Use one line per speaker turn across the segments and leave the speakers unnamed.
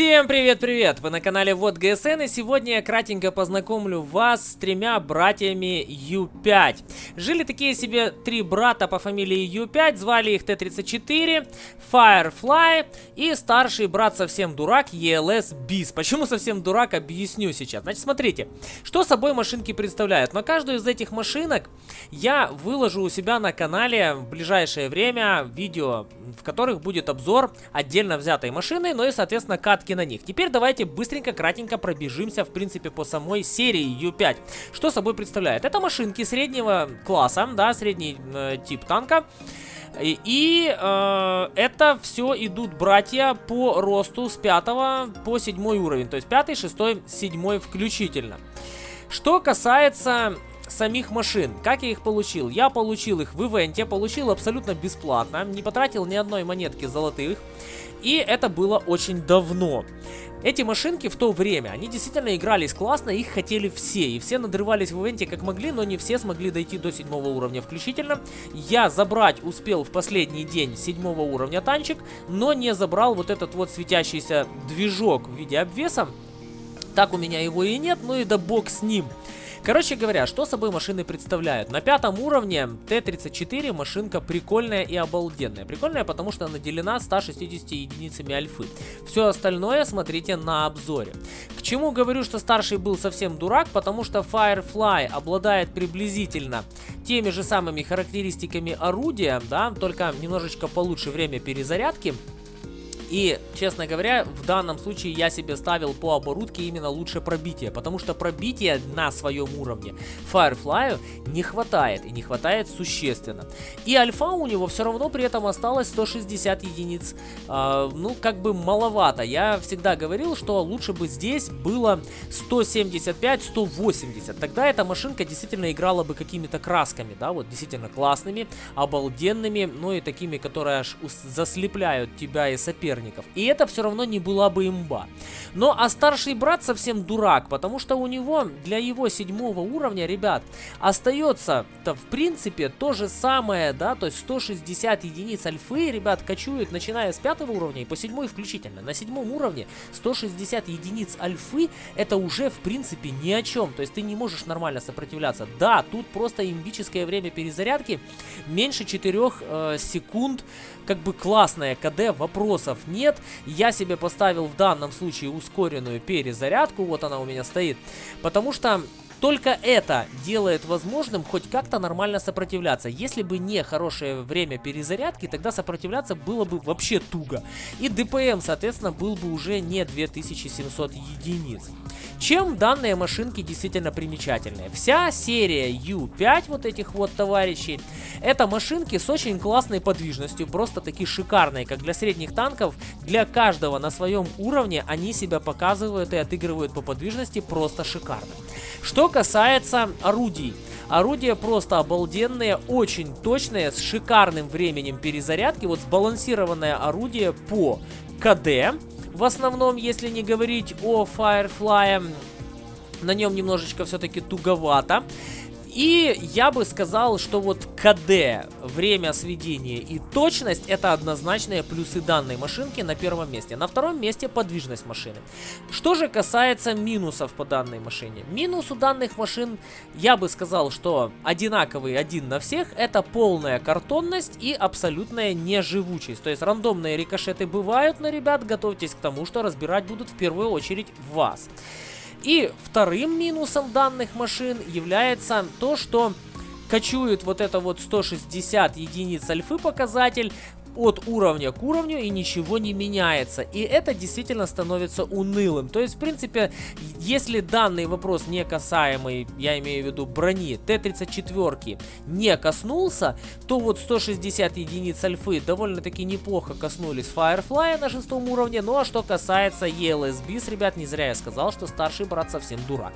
Всем привет-привет! Вы на канале Вот ГСН и сегодня я кратенько познакомлю вас с тремя братьями Ю5. Жили такие себе три брата по фамилии Ю5, звали их Т-34, Firefly и старший брат совсем дурак ELS Bis. Почему совсем дурак, объясню сейчас. Значит, смотрите, что собой машинки представляют. На каждую из этих машинок я выложу у себя на канале в ближайшее время видео, в которых будет обзор отдельно взятой машины, ну и, соответственно, кат катки на них. Теперь давайте быстренько, кратенько пробежимся, в принципе, по самой серии U5. Что собой представляет? Это машинки среднего класса, да, средний э, тип танка. И, и э, это все идут братья по росту с 5 по 7 уровень. То есть 5, 6, 7 включительно. Что касается самих машин. Как я их получил? Я получил их в ивенте, получил абсолютно бесплатно, не потратил ни одной монетки золотых. И это было очень давно. Эти машинки в то время, они действительно игрались классно, их хотели все. И все надрывались в ивенте как могли, но не все смогли дойти до седьмого уровня включительно. Я забрать успел в последний день седьмого уровня танчик, но не забрал вот этот вот светящийся движок в виде обвеса. Так у меня его и нет, ну и да бог с ним. Короче говоря, что собой машины представляют? На пятом уровне Т-34 машинка прикольная и обалденная. Прикольная, потому что наделена 160 единицами альфы. Все остальное смотрите на обзоре. К чему говорю, что старший был совсем дурак? Потому что Firefly обладает приблизительно теми же самыми характеристиками орудия, да, только немножечко получше время перезарядки. И, честно говоря, в данном случае я себе ставил по оборудке именно лучше пробитие, потому что пробития на своем уровне Firefly не хватает, и не хватает существенно. И альфа у него все равно при этом осталось 160 единиц, э, ну, как бы маловато. Я всегда говорил, что лучше бы здесь было 175-180, тогда эта машинка действительно играла бы какими-то красками, да, вот действительно классными, обалденными, ну и такими, которые аж заслепляют тебя и соперника соперников. И это все равно не была бы имба. Но а старший брат совсем дурак, потому что у него для его седьмого уровня, ребят, остается-то в принципе то же самое, да, то есть 160 единиц альфы, ребят, качуют начиная с пятого уровня и по седьмой включительно. На седьмом уровне 160 единиц альфы это уже в принципе ни о чем, то есть ты не можешь нормально сопротивляться. Да, тут просто имбическое время перезарядки меньше 4 э, секунд, как бы классная КД, вопросов нет. Я себе поставил в данном случае ускоренную перезарядку, вот она у меня стоит, потому что только это делает возможным хоть как-то нормально сопротивляться. Если бы не хорошее время перезарядки, тогда сопротивляться было бы вообще туго. И ДПМ, соответственно, был бы уже не 2700 единиц. Чем данные машинки действительно примечательные? Вся серия U5 вот этих вот товарищей, это машинки с очень классной подвижностью, просто такие шикарные, как для средних танков. Для каждого на своем уровне они себя показывают и отыгрывают по подвижности просто шикарно. Что касается орудий. Орудия просто обалденные, очень точные, с шикарным временем перезарядки. Вот сбалансированное орудие по КД, в основном, если не говорить о Firefly, на нем немножечко все-таки туговато. И я бы сказал, что вот КД, время сведения и точность это однозначные плюсы данной машинки на первом месте. На втором месте подвижность машины. Что же касается минусов по данной машине. Минус у данных машин, я бы сказал, что одинаковый один на всех. Это полная картонность и абсолютная неживучесть. То есть рандомные рикошеты бывают, но, ребят, готовьтесь к тому, что разбирать будут в первую очередь вас. И вторым минусом данных машин является то, что качует вот это вот 160 единиц альфы показатель от уровня к уровню и ничего не меняется. И это действительно становится унылым. То есть, в принципе, если данный вопрос не касаемый, я имею в виду брони Т-34, не коснулся, то вот 160 единиц альфы довольно-таки неплохо коснулись Firefly на шестом уровне. Ну а что касается ELSBs, ребят, не зря я сказал, что старший брат совсем дурак.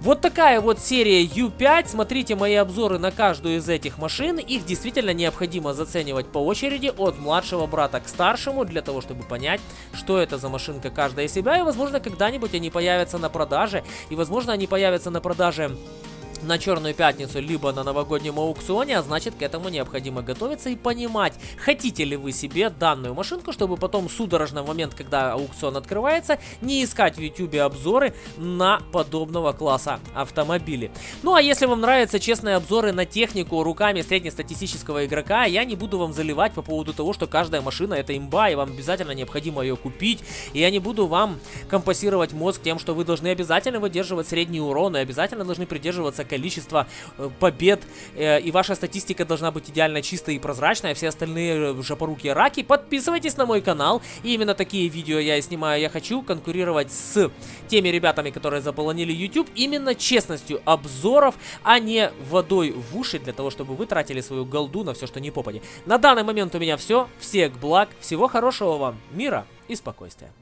Вот такая вот серия U5. Смотрите мои обзоры на каждую из этих машин. Их действительно необходимо заценивать по очереди от младшего брата к старшему, для того, чтобы понять, что это за машинка каждая из себя. И, возможно, когда-нибудь они появятся на продаже. И, возможно, они появятся на продаже на Черную Пятницу, либо на новогоднем аукционе, а значит к этому необходимо готовиться и понимать, хотите ли вы себе данную машинку, чтобы потом судорожно в момент, когда аукцион открывается, не искать в YouTube обзоры на подобного класса автомобили. Ну а если вам нравятся честные обзоры на технику руками среднестатистического игрока, я не буду вам заливать по поводу того, что каждая машина это имба, и вам обязательно необходимо ее купить, и я не буду вам компасировать мозг тем, что вы должны обязательно выдерживать средний урон, и обязательно должны придерживаться количество э, побед, э, и ваша статистика должна быть идеально чистая и прозрачная, все остальные э, жопоруки раки. Подписывайтесь на мой канал, и именно такие видео я и снимаю. Я хочу конкурировать с теми ребятами, которые заполонили YouTube, именно честностью обзоров, а не водой в уши, для того, чтобы вы тратили свою голду на все, что не попади. На данный момент у меня все. Всех благ, всего хорошего вам, мира и спокойствия.